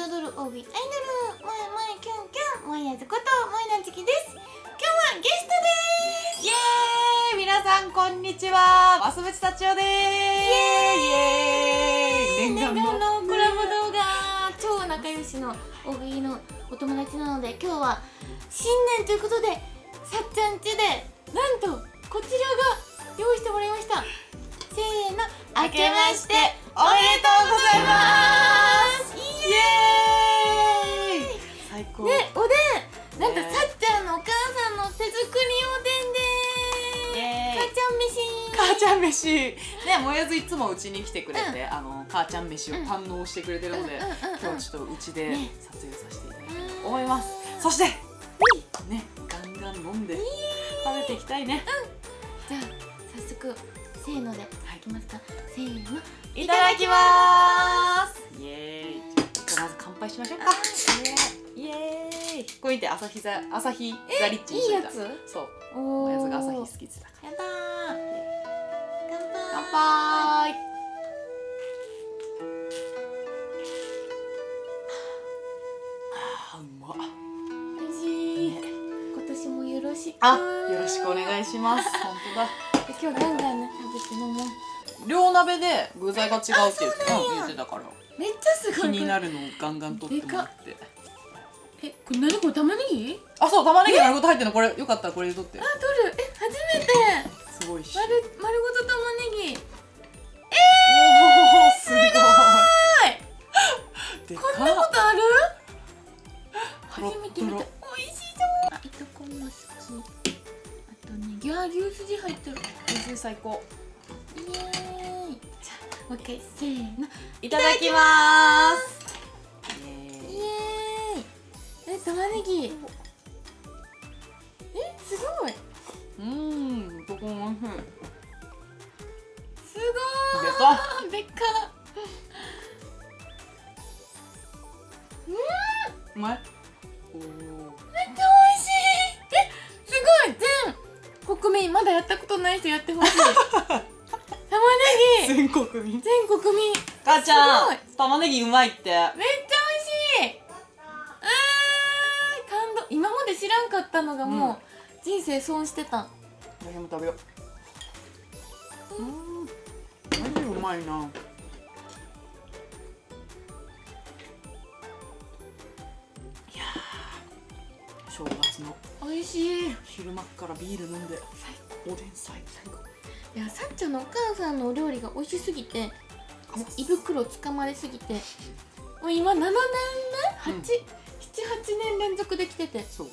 彩る OB アイドル萌え萌えキュンキュン萌えやずこと萌えなちきです。今日はゲストです。イエーイ。皆さんこんにちは。マスブチタチオですイエーイ。念願のコラボ動画。超仲良しの OB のお友達なので今日は新年ということでさっちゃん家でなんとこちらが用意してもらいました。せーの。明けましておめでとうございます。イエん飯。ねもやずいつもうちに来てくれて、あの母ちゃん飯を堪能してくれてるので、うんうんうんうん。今日はちょっとうちでね。撮影させていただきたいうんと思います、そしてねガンガン飲んで食べていきたいね、じゃあ早速せーのでい。きますか。せーの。いただきます。イエーイ。じゃあまず乾杯しましょうか。イエーイ。これ見て朝日座朝日ザリッチにしといた。いいやそう。おおやつが朝日や好きってから。だー乾杯。あーうまっ。おい今年もよろしく。あよろしくお願いします。本当だ。今日ガンガンね？食べて飲もう。両鍋で具材が違うって言って言ってたから。めっちゃすごい。気になるのをガンガン取ってもらって。えこれ何これ玉ねぎ？あそう玉ねぎ丸ごと入ってるの。これよかったらこれで取って。あ取る。え初めて。すごいし丸丸ご最高。イエーイ。じゃあもう一回せーの。いただきます。イエーイ。え玉ねぎ。えすごい。うーんとこもおいしい。すごでかーでっ。かうまいだやったことない人やってほしい。玉ねぎ。全国民。全国民。母ちゃん玉ねぎうまいって。めっちゃ美味しい。あー感動。今まで知らんかったのがもう、人生損してた。私も食べよう。うん。マジうまいな「いやー正月の。美味しい。昼間っからビール飲んでおでん最高いやさっちゃんのお母さんのお料理が美味しすぎてもう胃袋つかまれすぎてもう今7年目？うん。878年連続できてて。そう。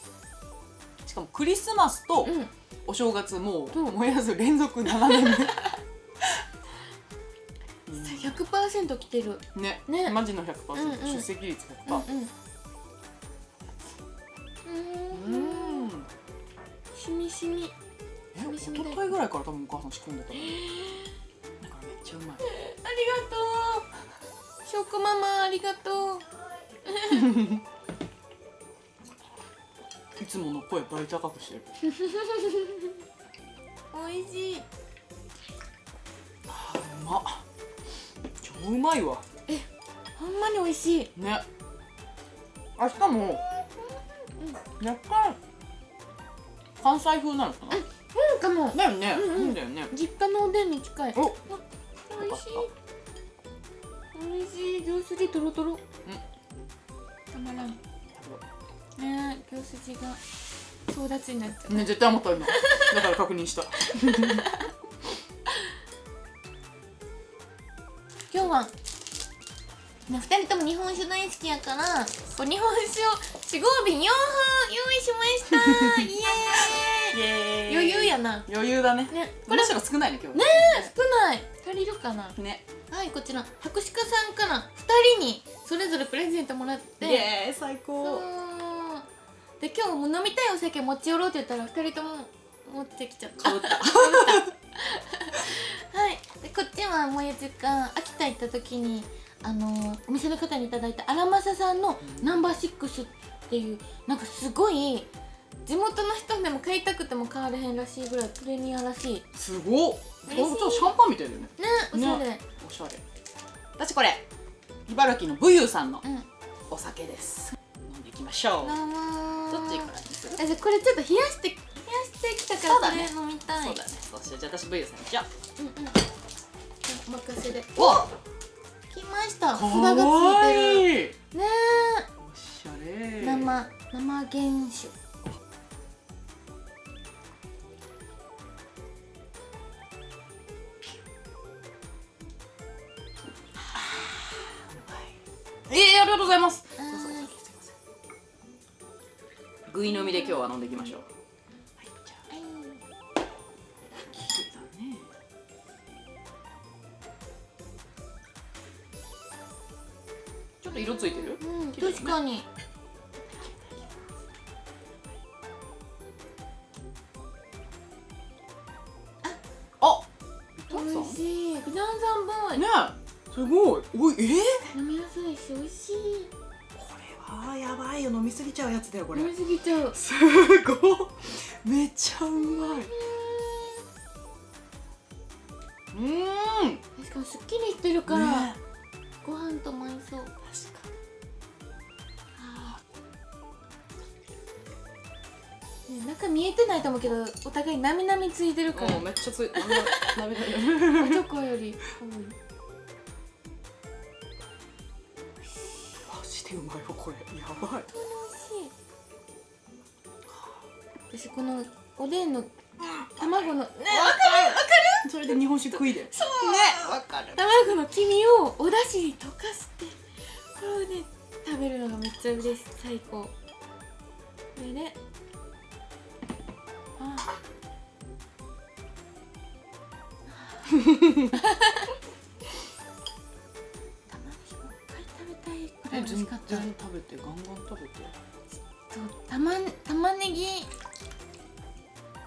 しかもクリスマスとうん。お正月もう燃やず連続7年目。100%来てる。うんね。ね。マジの100%、うんうん。出席率うん100%うん。ううんん。しみしみえ一昨日ぐらいから多分お母さん仕込んでたの。だからめっちゃうまい。ありがとう。ショコママありがとう。いつもの声倍高くしてる美味しい。あーうまっ。超うまいわ。ほんまに美味しい。ね。あしかも若干関西風なのかな？うんかもだよね、うんうん。だよね。実家のおでんに近い。お。美味しい。美味しい。牛すじとろとろたまらん。ねえ牛すじが争奪になっちゃう。ね絶対思った今。だから確認した。今日はね、2人とも日本酒大好きやからこう日本酒を4合瓶4本用意しました。イエーイ。イエーイ余裕やな。余裕だね。ね。これむしろ少ないね今日ね少ない。足りるかな？ね。はいこちら。博士課さんから2人にそれぞれプレゼントもらって。イエーイ最高。で今日も飲みたいお酒持ち寄ろうって言ったら2人とも持ってきちゃった。った。はい。でこっちはもやつが秋田行った時にあのーお店の方にいただいた荒政さんのナンバーシックスっていうなんかすごい地元の人でも買いたくても買われへんらしいぐらいプレミアらしい。ねすごっ。ほんとシャンパンみたいだよね。おしゃれ、おしゃれ。私これ茨城の武勇さんのうん。おお酒です。飲んでいきましょう。どっちからにする？あじゃあこれちょっと冷やして冷やしてきたからこれ飲みたい。そうだね。そうしよう。じゃあ私 V さんじゃあう。んうん。お任せで。お来ました。札かがついわてるね。おしゃれ。え生生原酒りがとうございます。ぐい飲みで今日は飲んでいきましょう。はい。じゃあちょっと色ついてる？うん確かに。あ美ビタンさん味しい。グランザンボーイ。ねえ。すごい。おいえー、飲みやすいし美味しい。これはやばいよ。飲みすぎちゃうやつだよこれ。飲みすぎちゃう。すごいめっちゃうまい。うん。しかもすっきりしてるから、ね。ご飯とも合いそう。確かね中見えてないと思うけどお互いなみなみついてるから。めっちゃつい おチョコよりマジでうまいよこれ。やばい。私このおでんの 卵のねそれで日本酒食いで。ね。わかる。卵の黄身をお出汁に溶かしてこれをね食べるのがめっちゃ嬉しい。最高。これであ。玉 美味しかった。全然食べてガンガン食べてそう玉玉ねぎ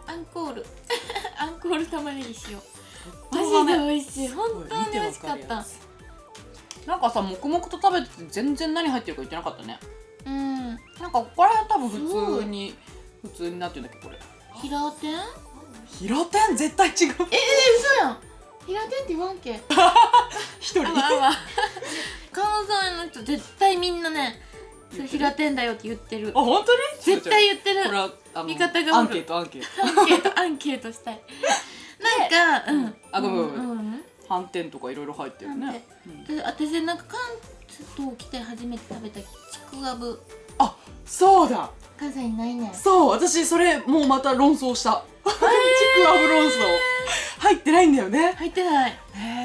アンコール。アンコール玉ねぎ塩マジで美味しい。本当に美味しかった。なんかさ黙々と食べてて全然何入ってるか言ってなかったね。うん。なんかここら辺多分普通に普通になってんだっけどこれ。平天え平天絶対違う。え嘘やん。平天って言わんけ。一人。あわあわ 関西の人絶対みんなねそれ平天だよって言ってる。あ本当に？絶対言ってる。これはあの味方がアンケートアンケート。アンケートアンケートしたい。なんかうん。あごめんごめん反転とかいろいろ入ってるね、う私なんか関東来て初めて食べたちくわぶあそうだ。関西にないねん。そう私それもうまた論争した。ちくわぶ論争。入ってないんだよね。入ってない。へえ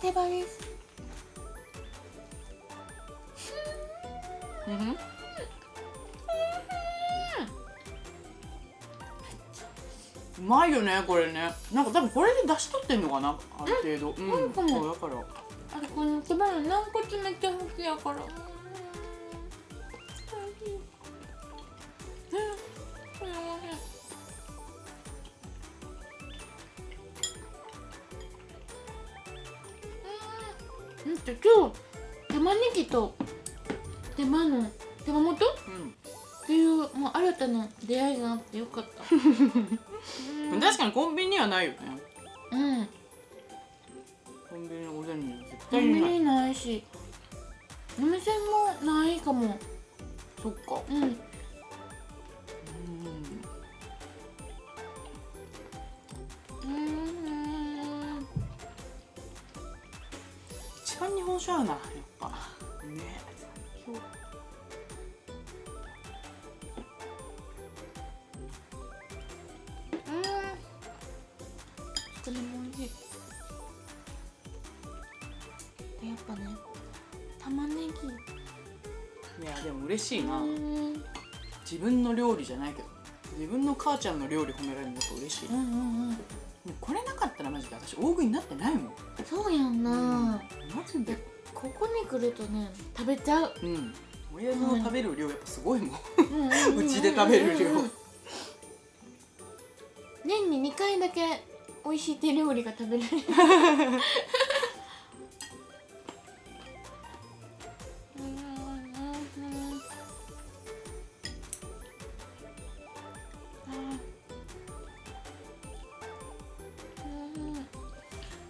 手羽です。うん。うまいよねこれね。なんか多分これで出し取ってんのかなある程度。うん、そうだから。あれこの手羽の軟骨めっちゃ好きやから。うん美味しいうん。これ美味しいうんだって今日玉ねぎと手羽の手羽元？っうんていうもう新たな出会いがあってよかった。う ん確かにコンビニにはないよね。うん。コンビニのおでんには絶コ対にない。ンビニないしお店もないかも。そっか。うん一番日本酒合うなやっぱね。うん。これもしい。でやっぱね玉ねぎ。いやでも嬉しいな、うん。自分の料理じゃないけど。自分の母ちゃんの料理褒められるのやっぱ嬉しい、うんうんうん。もうこれなかったらマジで私大食いになってないもん。そうやんな、マジでここに来るとね食べちゃう。うん。親父の食べる量やっぱすごいもん。ううちで食べる量。年に2回だけ美味しい手料理が食べられる。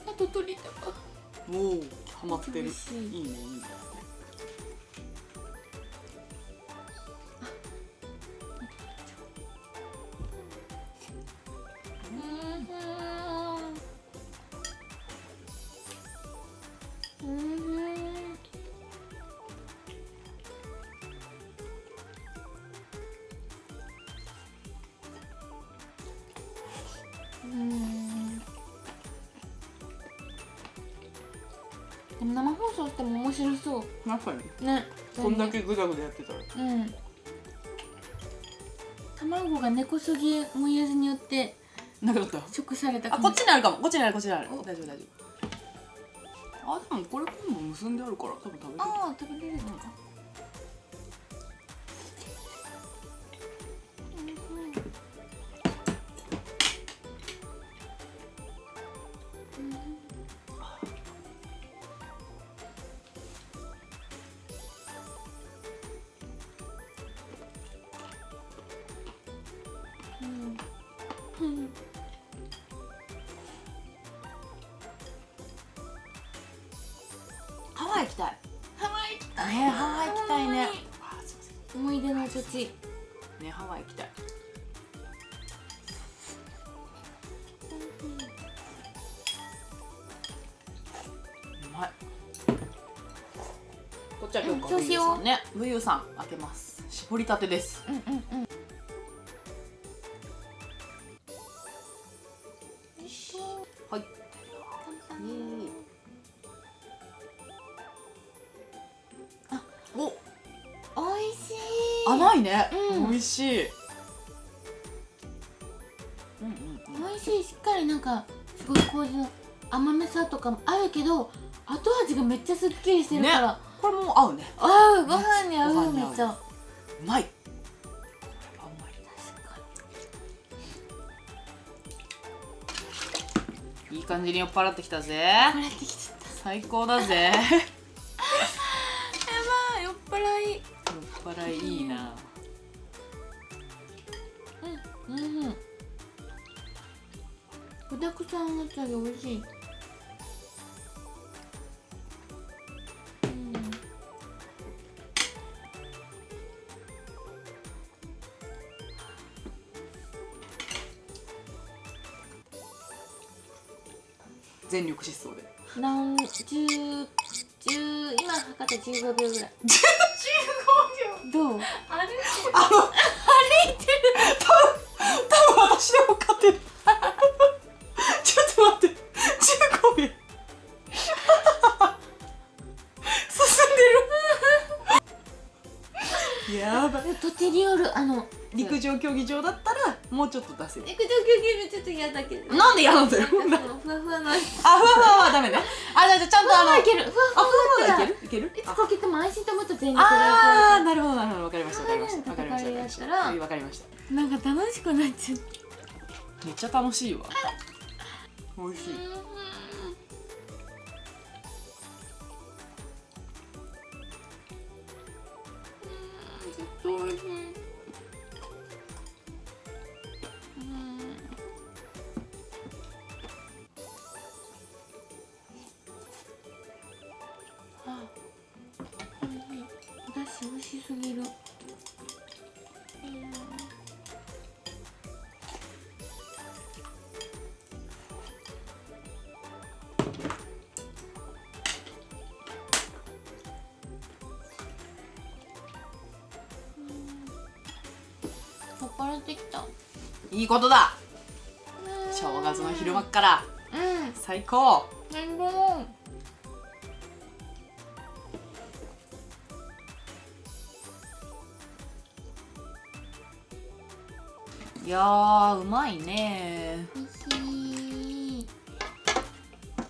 あと取りたかもうハマってる。いいねい。いねうん。でも生放送しても面白そう。確かに？ね。こんだけグダグダやってたら。うん。卵が根こそぎもやずによってなくなった？食されたあこっちににあるかも。こっちにあるこっちにある。お。大丈夫大丈夫。あでもこれ今度結んであるから多分食べれる。ああ食べれるのか思い出の土地んねハワイ行きたい。こっちは今日うんそうしよう。さんね。ブユさん開けます。絞りたてです。うんうんうんこれも合うね。合うご飯に合うめっちゃ。うまいい。いい感じに酔っ払ってきたぜ。最高だぜ。やばい酔っ払い。酔っ払いいいな。うんうん具だくさんの茶が美味しい全力疾走で。何十十今測って15秒ぐらい。15秒。どう？あの歩いてる。多分私でも勝てる。ちょっと待って。15秒。進んでる。やばい。とてによるあの陸上競技場だったらもうちょっと出せちょっと嫌だけどなんで嫌なんだよ。ふわふわのああふわふわはダメね。あじゃあじゃあちゃんとあのいける。ふわふあわふわだったらはいけるいける？いつかけても安心と思った全力でああーなるほどなるほど。わかりましたわかりましたわかりました。わかりました。なんか楽しくなっちゃうめっちゃ楽しいわ。美味しい。美味しいお出汁美味しすぎる酔っ払ってきたいいことだ正月の昼間っからうん。最高最高いやーうまいね。美味しい。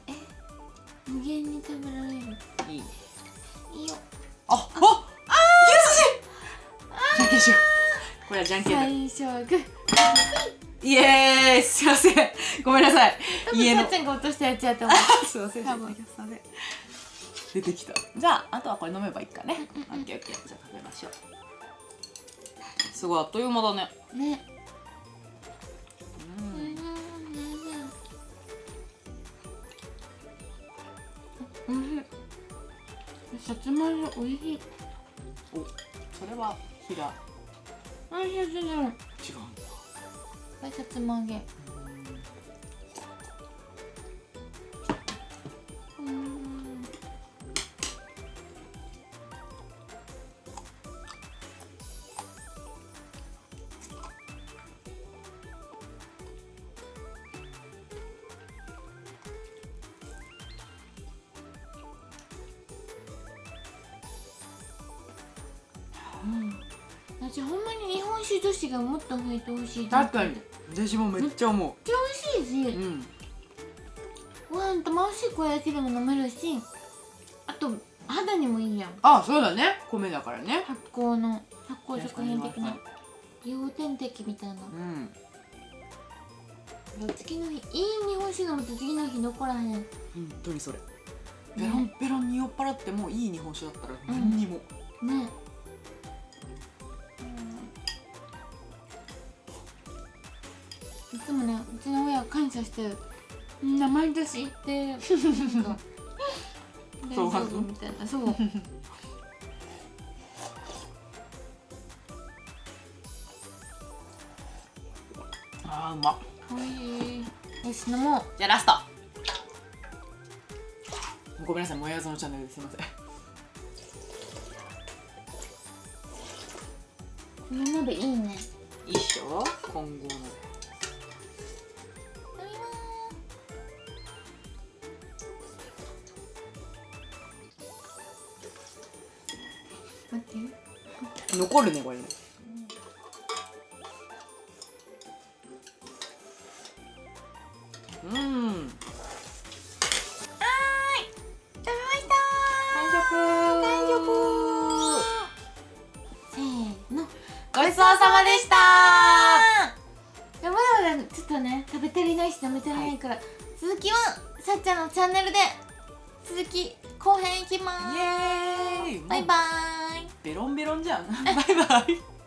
え無限に食べられる。いい。ねいいよ。あああーじゃんけんしようこれはじゃんけんだ。最初はグー。イエーイ。すいません。ごめんなさい。多分さっちゃんが落としたやつやと思う。すいません。多分。すいません出てきた。じゃああとはこれ飲めばいいかね。オッケーオッケー。じゃあ食べましょう。すごいあっという間だね。ねさつまいもおいしい。おそれは平。おいしい。違うんだ。これさつま揚げ私ほんまに日本酒女子がもっと増えてほしい確かに。私もめっちゃ思めっちゃ美味しいうし、うん。ご飯とも美味しい小焼きでも飲めるし。あと肌にもいいやん。あそうだね。米だからね。発酵の発酵食品的な。確か美容点滴みたいな。うん。次の日いい日本酒飲むと次の日残らへん。ね本当にそれ。ペロンペロンに酔っ払ってもいい日本酒だったら何にも、いつもねうちの親は感謝してる。みんな毎年行って なんか大丈夫みたいな。そう あーうまいしい。よし飲も。うじゃあラスト。ごめんなさいもやぞのチャンネルですいません。この鍋いいね。いいっしょ？今後の残るねこれね。うん。食べました完食。完食。せーの。ごちそうさまでした。まだまだちょっとね食べ足りないし飲めてないから、続きはさっちゃんのチャンネルで続き後編いきます。バイバーイベロンベロンじゃん。バイバイ。